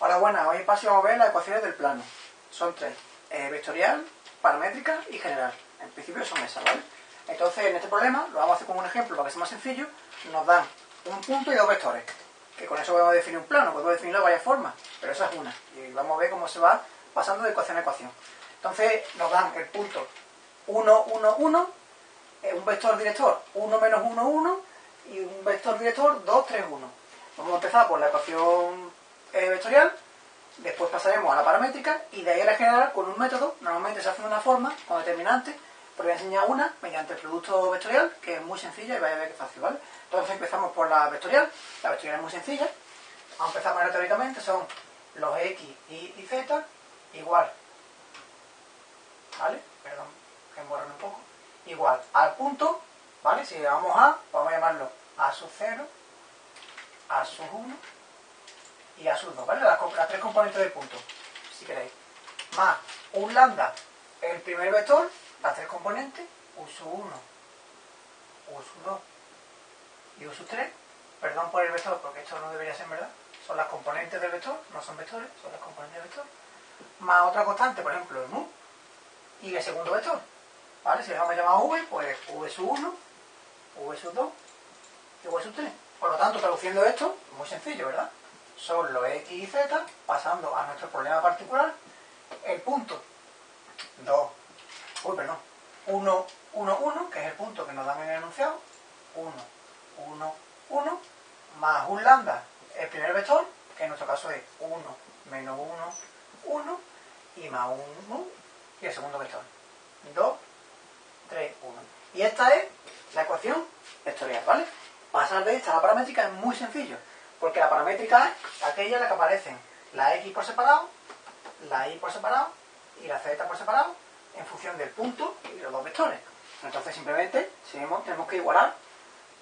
Hola, buenas. Hoy paso a ver las ecuaciones del plano. Son tres. Eh, vectorial, paramétrica y general. En principio son esas, ¿vale? Entonces, en este problema, lo vamos a hacer con un ejemplo para que sea más sencillo. Nos dan un punto y dos vectores. Que con eso podemos definir un plano. Podemos definirlo de varias formas, pero esa es una. Y vamos a ver cómo se va pasando de ecuación a ecuación. Entonces, nos dan el punto 1, 1, 1, un vector director 1 menos 1, 1 y un vector director 2, 3, 1. Vamos a empezar por la ecuación vectorial, después pasaremos a la paramétrica y de ahí a la general con un método, normalmente se hace de una forma, con determinante, pero voy a enseñar una mediante el producto vectorial, que es muy sencilla y vais a ver que fácil, ¿vale? Entonces empezamos por la vectorial, la vectorial es muy sencilla, vamos a empezar poner teóricamente, son los x, y, y z igual, ¿vale? Perdón, que un poco, igual al punto, ¿vale? Si vamos a, vamos a llamarlo a sub 0, a sub 1 y a sub 2, ¿vale? Las, tres componentes del punto, si queréis. Más un lambda, el primer vector, las tres componentes, u sub 1, u sub 2 y u sub 3. Perdón por el vector, porque esto no debería ser verdad. Son las componentes del vector, no son vectores, son las componentes del vector. Más otra constante, por ejemplo, el mu, y el segundo vector. ¿Vale? Si le vamos a llamar v, pues v sub 1, v sub 2 y v sub 3. Por lo tanto, traduciendo esto, muy sencillo, ¿verdad? Son los x y z, pasando a nuestro problema particular, el punto 2, uy, perdón, 1, 1, 1, que es el punto que nos dan en el enunciado, 1, 1, 1, más un lambda, el primer vector, que en nuestro caso es 1, menos 1, 1, y más 1, y el segundo vector, 2, 3, 1. Y esta es la ecuación vectorial, ¿vale? Pasar de esta a la paramétrica es muy sencillo, porque la paramétrica es aquella en la que aparecen la x por separado, la y por separado y la z por separado en función del punto y los dos vectores. Entonces simplemente tenemos que igualar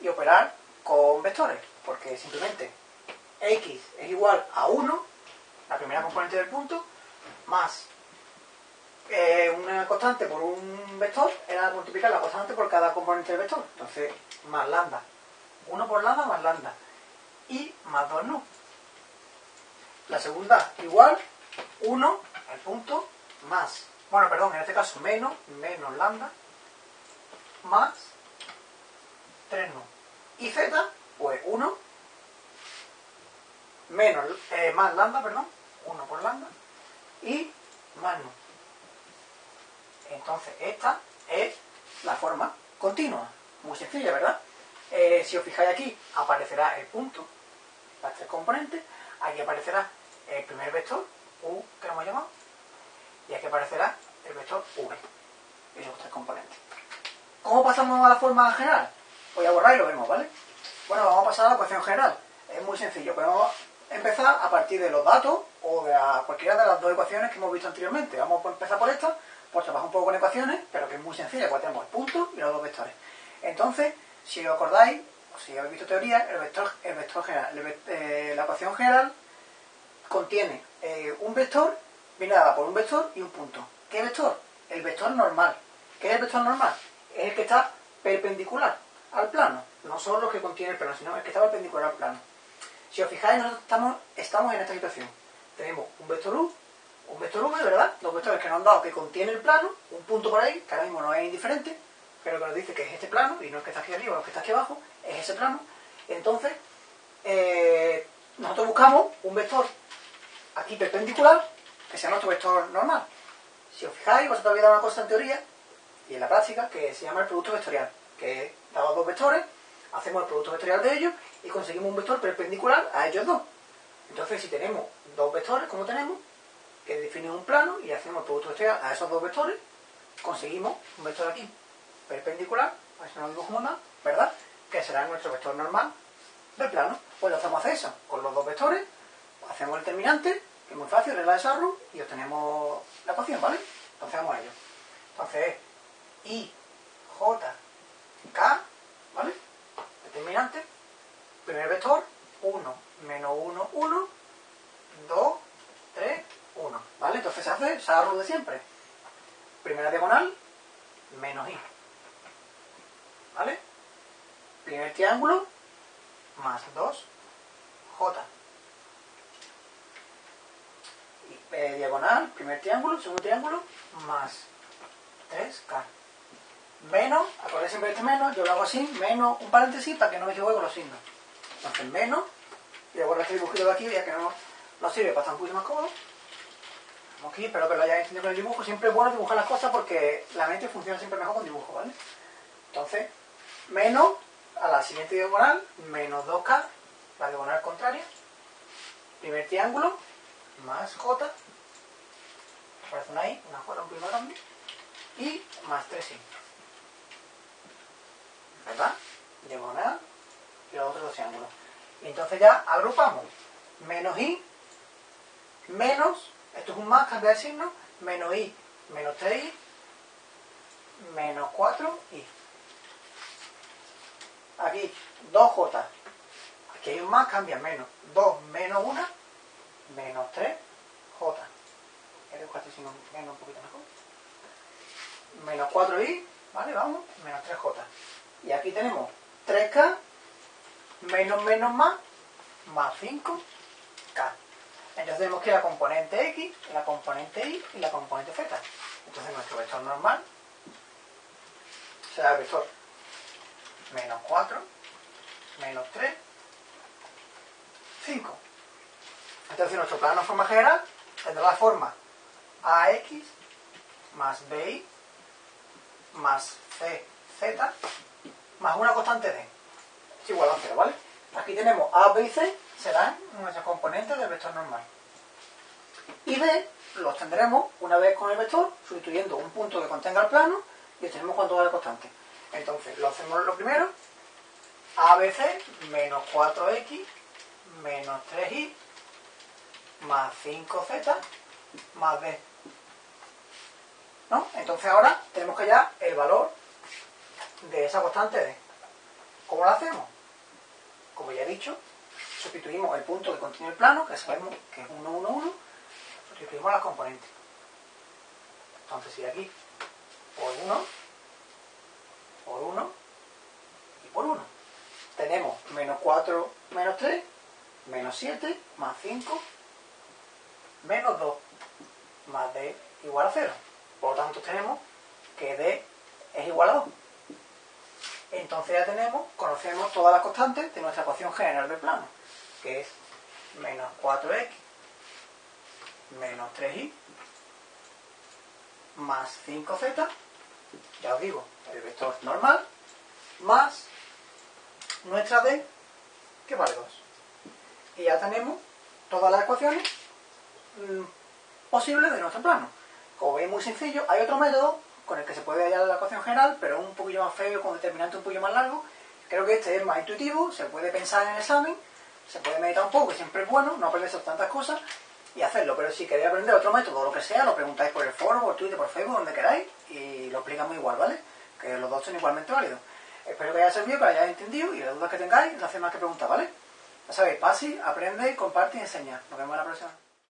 y operar con vectores, porque simplemente x es igual a 1, la primera componente del punto, más eh, una constante por un vector era multiplicar la constante por cada componente del vector. Entonces, más lambda. 1 por lambda más lambda. Y más 2 no. La segunda igual 1 al punto más. Bueno, perdón, en este caso menos, menos lambda más 3 no. Y z, pues 1 menos, eh, más lambda, perdón, 1 por lambda y más no. Entonces, esta es la forma continua. Muy sencilla, ¿verdad? Eh, si os fijáis aquí, aparecerá el punto, las tres componentes. Aquí aparecerá el primer vector, U, que lo hemos llamado. Y aquí aparecerá el vector V, esos tres componentes. ¿Cómo pasamos a la forma general? Voy a borrar y lo vemos, ¿vale? Bueno, vamos a pasar a la ecuación general. Es muy sencillo. Podemos empezar a partir de los datos o de cualquiera de las dos ecuaciones que hemos visto anteriormente. Vamos a empezar por esta pues trabaja un poco con ecuaciones, pero que es muy sencilla, pues tenemos el punto y los dos vectores. Entonces, si os acordáis, si habéis visto teoría, el vector, el vector general, eh, la ecuación general contiene eh, un vector, viene dada por un vector y un punto. ¿Qué vector? El vector normal. ¿Qué es el vector normal? Es el que está perpendicular al plano. No solo los que contiene el plano, sino el que está perpendicular al plano. Si os fijáis, nosotros estamos, estamos en esta situación. Tenemos un vector U un vector V, ¿verdad? Dos vectores que nos han dado que contiene el plano, un punto por ahí, que ahora mismo no es indiferente, pero que nos dice que es este plano, y no es que está aquí arriba o que está aquí abajo, es ese plano. Entonces, eh, nosotros buscamos un vector aquí perpendicular, que sea nuestro vector normal. Si os fijáis, vosotros habéis dado una cosa en teoría, y en la práctica, que se llama el producto vectorial, que dado dos vectores, hacemos el producto vectorial de ellos y conseguimos un vector perpendicular a ellos dos. Entonces, si tenemos dos vectores, como tenemos, que define un plano y hacemos el producto vectorial a esos dos vectores, conseguimos un vector aquí perpendicular, a dibujo más, ¿verdad? Que será nuestro vector normal del plano. Pues lo hacemos hacer eso, con los dos vectores, hacemos el determinante, que es muy fácil, regla de desarrollo, y obtenemos la ecuación, ¿vale? Entonces vamos a ello. Entonces, I, J, K, ¿vale? Determinante, primer vector, 1, menos 1, 1, 2, 3, 1. ¿Vale? Entonces se hace Sarru de siempre. Primera diagonal, menos i. ¿Vale? Primer triángulo, más 2, j. eh, diagonal, primer triángulo, segundo triángulo, más 3K. Menos, acordáis siempre este menos, yo lo hago así, menos un paréntesis para que no me equivoque con los signos. Entonces menos, y luego este dibujito de aquí, ya que no nos sirve para estar un poquito más cómodo. Aquí, espero que lo hayáis entendido con el dibujo. Siempre es bueno dibujar las cosas porque la mente funciona siempre mejor con dibujo, ¿vale? Entonces, menos a la siguiente diagonal, menos 2K, la diagonal contraria, primer triángulo, más J, aparece una I, una J un poquito grande, y más 3I. ¿Verdad? Diagonal y los otros dos triángulos. Y entonces ya agrupamos menos I, menos, esto es un más, cambia de signo, menos I, menos 3I, menos 4I. Aquí, 2J. Aquí hay un más, cambia menos. 2 menos 1, menos 3J. El 4 signo menos un poquito mejor. Menos 4i, ¿vale? Vamos, menos 3j. Y aquí tenemos 3k menos menos más, más 5k. Entonces tenemos que la componente x, la componente y y la componente z. Entonces nuestro vector normal será el vector menos 4, menos 3, 5. Entonces nuestro plano de forma general tendrá la forma AX más BI más CZ más una constante D. Es igual a 0, ¿vale? Aquí tenemos A, B y C, serán nuestros componentes del vector normal. Y B los tendremos una vez con el vector, sustituyendo un punto que contenga el plano y obtenemos cuánto vale constante. Entonces, lo hacemos lo primero, ABC menos 4X menos 3Y más 5Z más B. ¿No? Entonces ahora tenemos que hallar el valor de esa constante D. ¿Cómo lo hacemos? Como ya he dicho, sustituimos el punto que contiene el plano, que sabemos que es 1, 1, 1, sustituimos las componentes. Entonces si aquí por 1, por 1 y por 1. Tenemos menos 4 menos 3, menos 7, más 5, menos 2, más d igual a 0. Por lo tanto tenemos que d es igual a 2. Entonces ya tenemos, conocemos todas las constantes de nuestra ecuación general del plano, que es menos 4x menos 3y más 5z, ya os digo, el vector normal, más nuestra d, que vale 2. Y ya tenemos todas las ecuaciones mm, posibles de nuestro plano. Como veis, muy sencillo. Hay otro método con el que se puede hallar la ecuación general, pero un poquillo más feo, con determinante un poquillo más largo. Creo que este es más intuitivo, se puede pensar en el examen, se puede meditar un poco, que siempre es bueno, no aprenderse tantas cosas y hacerlo. Pero si queréis aprender otro método lo que sea, lo preguntáis por el foro, por Twitter, por Facebook, donde queráis, y lo explicamos igual, ¿vale? Que los dos son igualmente válidos. Espero que haya servido, que lo hayáis entendido y las dudas que tengáis, no hacéis más que preguntar, ¿vale? Ya sabéis, pase, aprende, comparte y enseña. Nos vemos en la próxima.